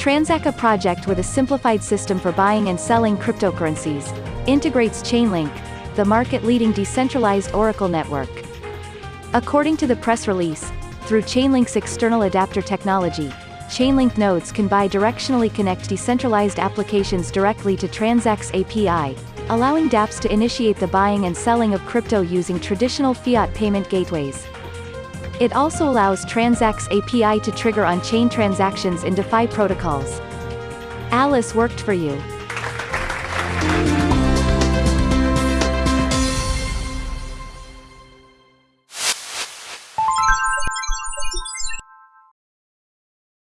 Transact a project with a simplified system for buying and selling cryptocurrencies. Integrates Chainlink, the market-leading decentralized Oracle network. According to the press release, through Chainlink's external adapter technology, Chainlink nodes can bidirectionally connect decentralized applications directly to Transact's API, allowing dApps to initiate the buying and selling of crypto using traditional fiat payment gateways. It also allows Transact's API to trigger on-chain transactions in DeFi protocols. Alice worked for you.